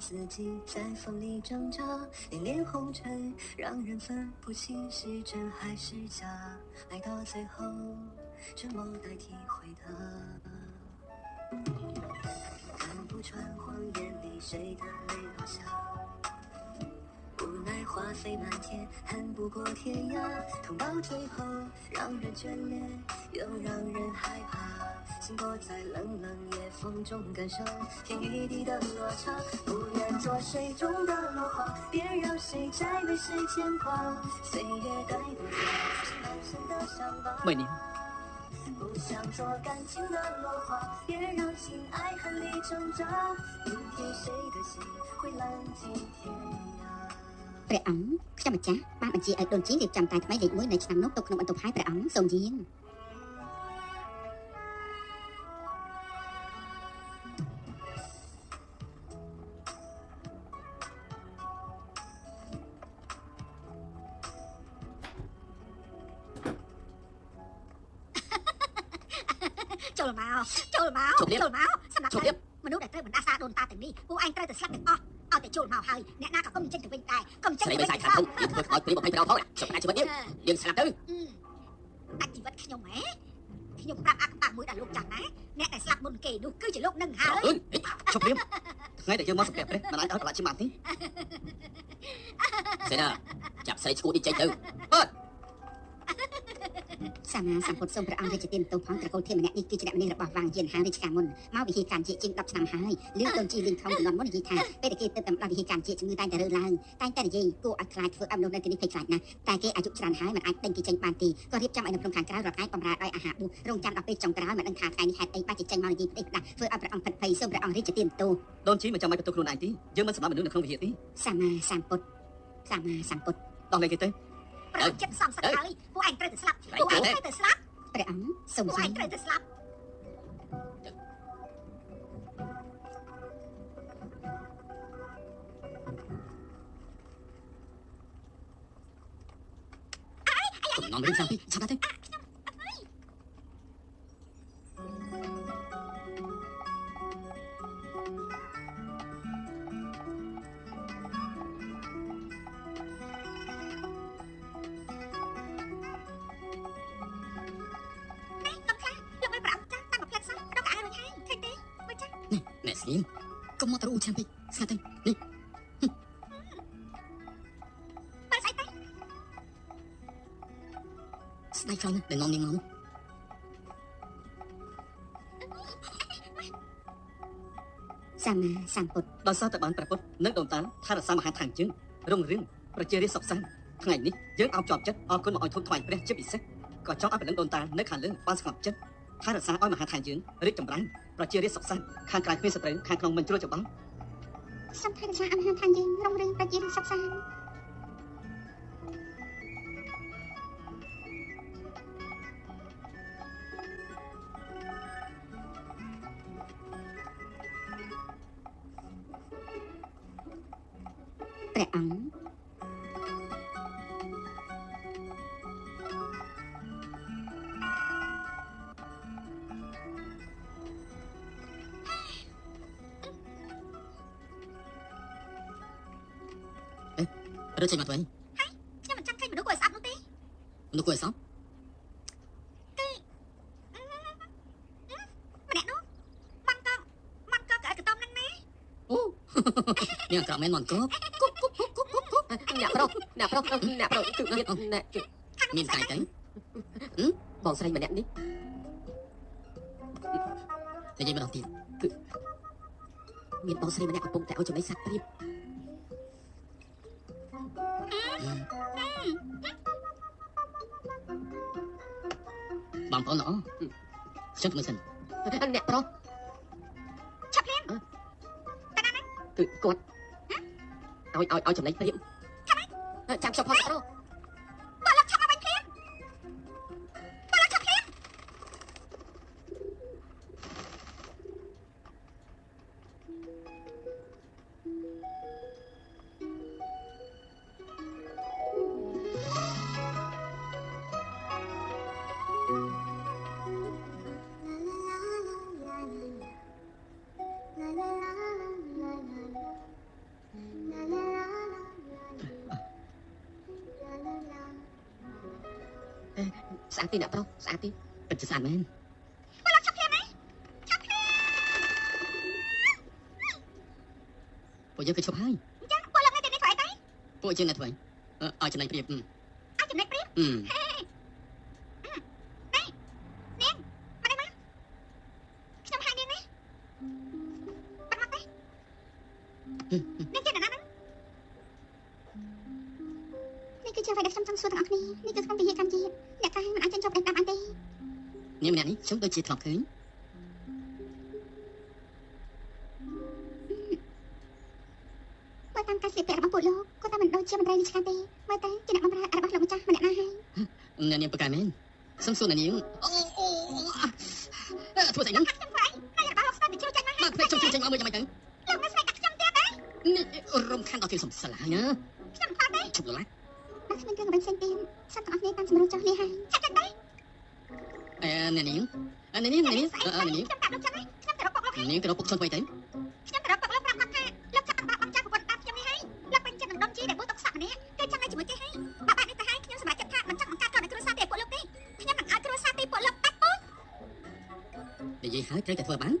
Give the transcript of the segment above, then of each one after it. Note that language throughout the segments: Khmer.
自己在风里挣扎？恋恋红尘，让人分不清是真还是假。爱到最后，沉默代替回答。看不穿谎言里谁的泪落下。无奈花飞满天，恨不过天涯。痛到最后，让人眷恋，又让人害怕。心躲在冷冷夜风中，感受天与地的落差。不愿做水中的落花，别让谁再为谁牵挂。岁月带不走满身的伤疤。每年不想做感情的落花，别让心爱恨里挣扎。明天谁的心会浪迹天涯？ ព្រះអង្គខ្ញុំម្ចាស់បានបញ្ជាឲ្យដូនជីរៀបចំតែថ្មីលេខ1នៃឆ្នាំនោះទុកក្នុងបន្ទប់ហើយព្រះអង្គសូមយាងចូលមកចូលមកជម្រាបចូលមកសម្រាប់ជម្រាបមនុស្សដែលត្រូវបណ្ដាសាដូនតាទាំងនេះពួកឯងត្រូវតែស្លាប់ទាំងអស់ ឲ្យតែចូលមកហើយអ្នកណាក៏កុំចេញទៅវិញដែរកុំចេញស្រីទៅមិនវិញសាយខាត់ធំយើងធ្វើខ្មោចព្រាប20ប្រោផងជប់ណាជីវិតយើងយើងស្លាប់ទៅដាច់ជីវិតខ្ញុំហ៎ខ្ញុំប្រាប់អាក់បាក់មួយដល់លោកចាស់ណាអ្នកដែលស្លាប់មុនគេនោះគឺជាលោកនឹងហើយអើយជប់ព្រាបថ្ងៃដែលយើងមកសម្រាប់ព្រះមិនអាចឲ្យប្រឡាក់ឈាមបានទេសេណាចាប់ស្រីឈួតនេះចេញទៅអើយ សម្មាសម្ពុទ្ធសូមព្រះអង្គរាជទានបន្ទោសផងត្រកូលធាមម្នាក់នេះគឺជាអ្នកមនីរបស់វាងយានហារាជការមុនមកវិហារការជាជាង10ឆ្នាំហើយលឿនដូនជីលីងថងជំនាន់មុននិយាយថាពេលដែលគេទៅតាមដល់វិហារការជាជំងឺតែងតែរើឡើងតែងតែនិយាយគួរឲ្យខ្លាចធ្វើឲ្យមនុស្សនៅទីនេះភ័យខ្លាចណាស់តែគេអាយុច្រើនហើយមិនអាចដេញគេចេញបានទេក៏រៀបចំឲ្យនៅក្នុងខាងក្រៅរត់ឯងបំរើឲ្យអាហារបួសរងចាំដល់ពេលចុងក្រោយមិនដឹងថាថ្ងៃនេះហេតុអីបាច់ចេញមកនិយាយផ្ដេសផ្ដាស់ធ្វើឲ្យព្រះអង្គផិតភ័យសូមព្រះអង្គរាជទានបន្ទោសដូនជីមិនចាំបាច់បន្ទោសខ្លួនឯងទេយើងមិនសម្រាប់មនុស្សនៅក្នុងវិហារទេសម្មាសម្ពុទ្ធសម្មាសម្ពុទ្ធដោះលែងគេទៅ ព្រះអង្គចិត្តសំសឹកហើយពួកឯងត្រូវតែស្លាប់ពួកឯងត្រូវតែស្លាប់ព្រះអង្គសូមពួកយាឯងងត្រូវតែស្លាប់កុំងំរឿងសាំពីឆាប់ទៅ ស្ដាយខ្លាំងណាស់ដែលនាំនាងមកនោះសម្មាសម្ពុទ្ធដោយសារតែបានប្រពុតនិងដូនតាថែរក្សាមហាឋានយើងរុងរឿងប្រជារាស្ត្រសុខសាន្តថ្ងៃនេះយើងអោបជាប់ចិត្តអរគុណមកឲ្យធំថ្វាយព្រះជាពិសេសក៏ចង់ឲ្យបណ្ដឹងដូនតានៅខាងលើបានស្ងប់ចិត្តថែរក្សាឲ្យមហាឋានយើងរីកចម្រើនប្រជារាស្ត្រសុខសាន្តខាងក្រៅគ្មានសត្រូវខាងក្នុងមិនជ្រួលច្បងសូមថែរក្សាអមហាឋានយើងរុងរឿងប្រជារាស្ត្រសុខសាន្ត ព្រះអង្គរើចេញមកទៅវិញខ្ញុំមិនចង់ឃើញមនុស្សគួរឲ្យស្អប់នោះទេមនុស្សគួរឲ្យសោកម្នាក់នោះបានកងបានកងកៅកតំហ្នឹងណាអូនាងអក្រក់មែនមកកប អ្នកប្រុសអ្នកប្រុសអ្នកប្រុសគឺទៀតអ្នកមានកាយទៅបងស្រីម្នាក់នេះនិយាយម្ដងទៀតមានបងស្រីម្នាក់កំពុងតែឲ្យចំណីសត្វព្រាបបងប្អូនល្អខ្ញុំមើលសិនអ្នកប្រុសឆាប់លៀនគឺគាត់ឲ្យឲ្យឲ្យចំណីព្រាប ចាំខ្ញុំផងអ្នកប្រុ ស្អាតទេអ្នកប្រុសស្អាតទេពិតជាស្អាតមែនពួកលោកឈប់ភ្លាមណាឈប់ភ្លាមពួកយើងគឺឈប់ហើយអញ្ចឹងពួកលោកនៅទីនេះធ្វើអីទៅពួកយើងនៅធ្វើអឺឲ្យចំណេញព្រៀបអឺអាចចំណេញព្រៀបអឺនា ខ្ញុំដូចជាធ្លាប់ឃើញបើតាមការស្លៀកពាក់របស់ពួកលោកគាត់តែមិនដូចជាមន្ត្រីរាជការទេមើលទៅជាអ្នកបម្រើរបស់លោកម្ចាស់ម្នាក់ណាហើយអ្នកនាងប្រកែមែនសុំសួរអ្នកនាងអូអូអឺធ្វើស្អីហ្នឹងខ្ញុំធ្វើអីហើយរបស់លោកស្ដាប់ទៅជួយចេញមកបើភ្លេចចុះចេញមកមើលយ៉ាងម៉េចទៅលោកនៅស្បែកកាត់ខ្ញុំទៀតទេនេះរំខានដល់ទីសំស្លាហើយណាខ្ញុំខ្វល់ទេជប់ឡាបើគ្មានរឿងអ្វីផ្សេងទៀតសត្វទាំងអស់គ្នាតាមសម្រួលចុះនេះហើយចាប់ចេញទៅ អឺអ្នកនាងអឺអ្នកនាងអ្នកនាងស្អីអឺអ្នកនាងខ្ញុំប្រាប់លោកចឹងហើយខ្ញុំទៅរកពុកលោកហើយនាងទៅរកពុកខ្ញុំទៅទៅខ្ញុំទៅរកពុកលោកប្រាប់គាត់ថាលោកចាប់បាក់បងចាស់ប្រពន្ធបាត់ខ្ញុំនេះហើយលោកពេញចិត្តនឹងដុំជីដែលបួសទុកសក់ម្នាក់គឺចង់ឲ្យជាមួយគេហើយបាក់បាក់នេះទៅហើយខ្ញុំសម្រេចចិត្តថាមិនចង់បង្កើតកូនឲ្យគ្រួសារទេពួកលោកទេខ្ញុំនឹងឲ្យគ្រួសារទីពួកលោកបាត់ពោះនិយាយហើយត្រូវតែធ្វើបាន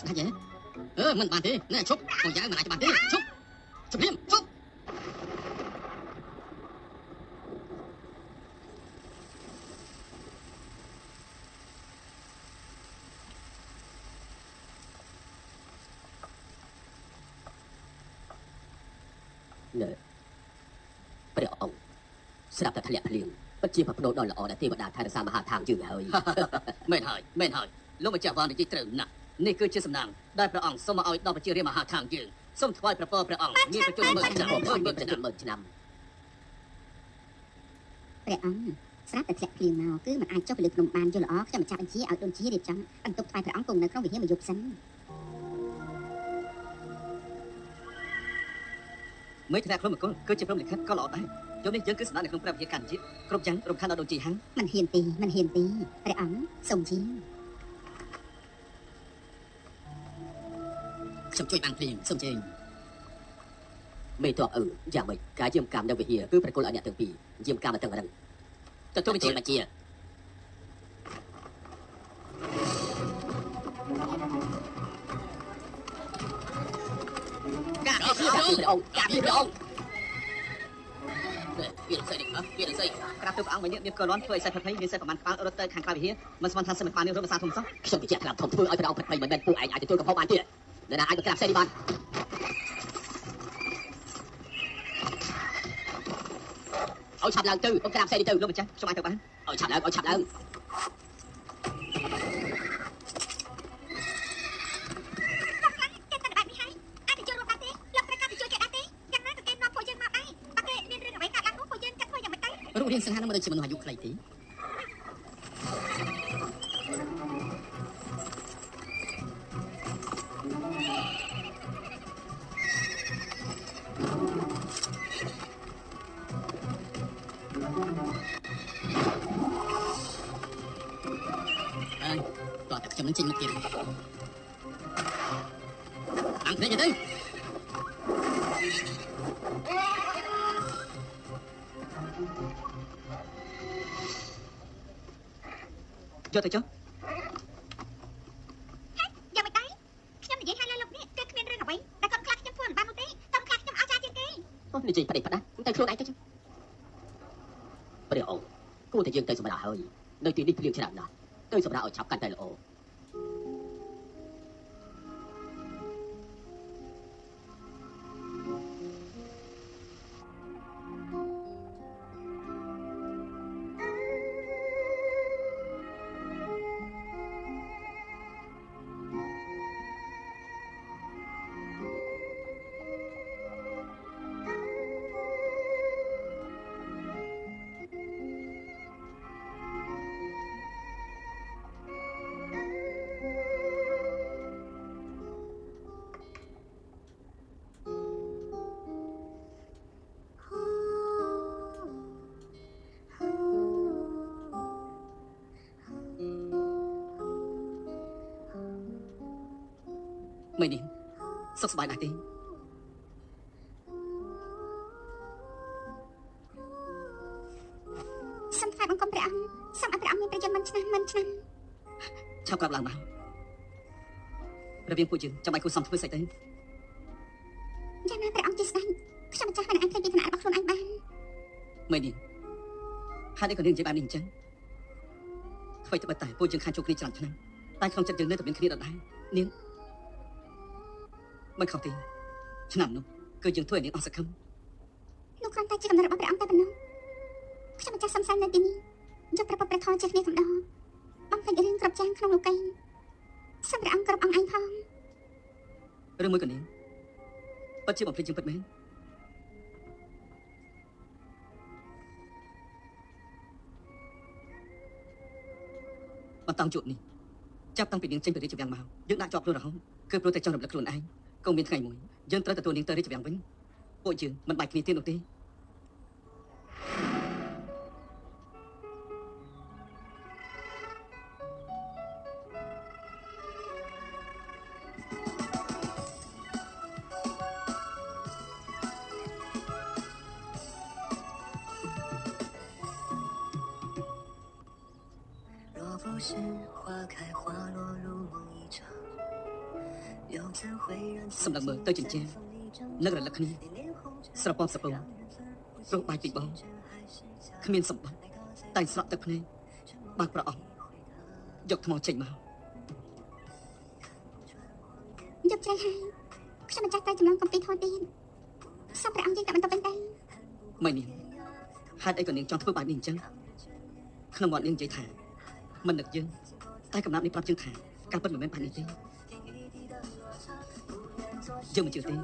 សស្ដាច់ហ៎អឺមិនបានទេណែជប់មកយ៉ាងមិនអាចបានទេជប់ជប់លៀមជប់ព្រះអង្គស្រាប់តែធ្លាក់ភ្លៀងពិតជាប្រផ្ដូលដ៏ល្អដែលទេវតាថែរក្សាមហាឋានយើងហើយមែនហើយមែនហើយលោកម្ចាស់វ៉ានិយាយត្រូវណាស់ នេះគឺជាសំណាងដែលព្រះអង្គសូមមកឲ្យដល់ប្រជារាស្ត្រមហាខាងយើងសូមថ្វាយព្រះពរព្រះអង្គមានប្រជុំមើលឆ្នាំព្រះមើលអង្គមើមានលចំឆ្នាំនួន10000ឆ្នាំព្រះអង្គស្រាប់តែធ្លាក់ភ្លៀងមកគឺមិនអាចចុះទៅលើភ្នំបានយល់ល្អខ្ញុំម្ចាស់បញ្ជាឲ្យដូនជារៀបចំបន្ទប់ថ្វាយព្រះអង្គគង់នៅក្នុងវិហារមួយយប់សិនមេធានៈក្រុមអង្គគឺជាព្រមលិខិតក៏ល្អដែរយប់នេះយើងគឺសម្ដៅនៅក្នុងព្រះវិហារកាន់ជាតិគ្រប់យ៉ាងរំខានដល់ដូនជីហាំងមិនហ៊ានទេមិនហ៊ានទេព្រះអង្គសូមជា ខ្ញុំជួយបានភ្លៀងសូមជើញមេតបអឺយ៉ាងម៉េចការយាមកម្មនៅវិហារគឺប្រគល់ឲ្យអ្នកទាំងពីរយាមកម្មមកទាំងរឹងទទួលបញ្ជាបញ្ជាការអរពីគុព្រះអង្គណព្រះអង្គការពីព្រះអង្គវានឹងស្អីនេះវានឹងស្អីក្រាបទូព្រះអង្គមួយនេះមានកលន់ធ្វើឲ្យសេះប្រភ័យមានសេះប្រមាណក្បាលរត់ទៅខាងក្រៅវិហារមិនស្មានថាសិមិនបាននេះរត់ភាសាធំសោះខ្ញុំបញ្ជាក់ខ្លាំងធំធ្វើឲ្យព្រះអង្គផិតភ័យមិនមែនពួកឯងអាចទទួលកំហុសបានទៀត នរណាអាចមកក្រាបផ្សេងនេះបានឲ្យឆាប់ឡើងទៅមកក្រាបផ្សេងនេះទៅលោកម្ចាស់ខ្ញុំអាចទៅបានឲ្យឆាប់ឡើងឲ្យឆាប់ឡើងគេតែបែបនេះហើយអាចទៅចូលរួមបានទេលោកត្រូវការទៅជួយគេដែរទេយ៉ាងណាក៏គេនាំពួកយើងមកដែរបើគេមានរឿងអ្វីកើតឡើងនោះពួកយើងចាត់ធ្វើយ៉ាងម៉េចទៅរូបរាងសង្ហានឹងមិនដូចជាមនុស្សអាយុខ្លីទេ ខ្ញុំនឹងចេញមកទៀតអង្គភ្នែកទៅយកទៅចុះយ៉ាងម៉េចដែរខ្ញុំនិយាយឲ្យលើលោកនេះគឺគ្មានរឿងអ្វីដែលគាត់ខ្លាចខ្ញុំធ្វើមិនបាននោះទេគាត់ខ្លាចខ្ញុំអស្ចារ្យជាងគេអូនិយាយផ្ដេសផ្ដាស់ទៅខ្លួនឯងទៅចុះព្រះអង្គគួរតែយើងទៅសម្រាប់ហើយនៅទីនេះភ្លៀងច្រើនណាស់ទៅសម្រាប់ឲ្យឆាប់កាន់តែល្អ មេនាងសុខសប្បាយដែរទេសូមថ្វាយបង្គំព្រះអង្គសូមឲ្យព្រះអង្គមានប្រយោជន៍មិនឆ្នាំមិនឆ្នាំឆាប់ក្រាបឡើងមករវាងពួកយើងចាំបាច់គួរសមធ្វើស្អីទៅយ៉ាងណាព្រះអង្គជាស្ដេចខ្ញុំម្ចាស់មិនអាចធ្វើពីឋានៈរបស់ខ្លួនឯងបានមេនាងហេតុអីក៏នាងនិយាយបែបនេះអញ្ចឹងអ្វីត្បិតតែពួកយើងខានជួបគ្នាច្រើនឆ្នាំតែក្នុងចិត្តយើងនៅតែមានគ្នាដដែលនាង មិនខុសទេឆ្នាំនោះគឺយើងធ្វើឲ្យនាងអស់សង្ឃឹមនោះគ្រាន់តែជាកំណត់របស់ព្រះអង្គតែប៉ុណ្ណោះខ្ញុំម្ចាស់សំសាននៅទីនេះយកព្រះពុទ្ធព្រះធម៌ជាគ្នាកំដរបំពេញរឿងគ្រប់យ៉ាងក្នុងលោកីសូមព្រះអង្គគ្រប់អង្គឯងផងឬមួយក៏នាងពិតជាបំភ្លេចយើងពិតមែនបន្តង់ជួបនេះចាប់តាំងពីនាងចេញពីរាជវាំងមកយើងដាក់ជាប់ខ្លួនរហូតគឺព្រោះតែចង់រំលឹកខ្លួនឯង កុំមានថ្ងៃមួយយើងត្រូវទទួលនាងទៅរាជវាំងវិញពួកយើងមិនបាច់គ្នាទៀតនោះទេ សម្លឹងមើលទៅចិញ្ចែនឹករលឹកគ្នាស្រពំស្រពងព្រោះបាយពីបងគ្មានសម្បត្តិតែស្រក់ទឹកភ្នែកបើកប្រអប់យកថ្មចេញមកយកជ្រៃហើយខ្ញុំម្ចាស់តែចម្លងកំពីធម៌ទៀតសូមព្រះអង្គយើងតែបន្តវិញទៅមិននាងហេតុអីក៏នាងចង់ធ្វើបែបនេះអញ្ចឹងក្នុងមាត់នាងនិយាយថាមិននឹកយើងតែកំណាប់នេះប្រាប់យើងថាការពិតមិនមែនបែបនេះទេ យើងមិនជឿទេ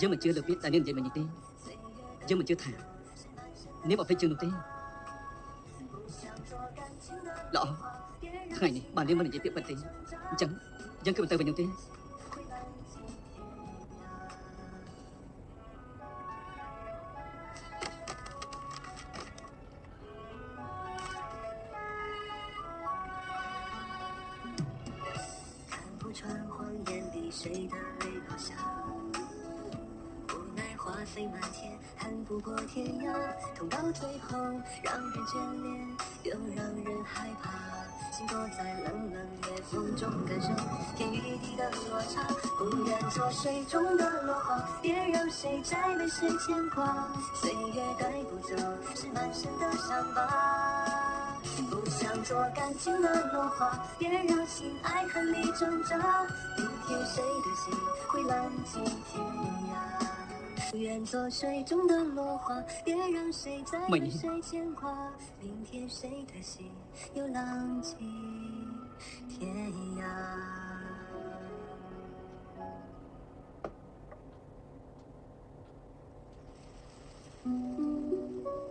យើងមិនជឿលើពាក្យតែនាងនិយាយមិននេះទេយើងមិនជឿថានាងអត់ភ្លេចជឿនោះទេល្អថ្泪落下，无奈花飞满天，恨不过天涯。痛到最后，让人眷恋，又让人害怕。心躲在冷冷夜风中，感受天与地的落差。不愿做水中的落花，别让谁再被谁牵挂。岁月带不走，是满身的伤疤。不想做感情的落花，别让心爱恨里挣扎。明天谁的心会浪迹天涯？不愿做水中的落花，别让谁再为谁牵挂。明天谁的心又浪迹天涯？អ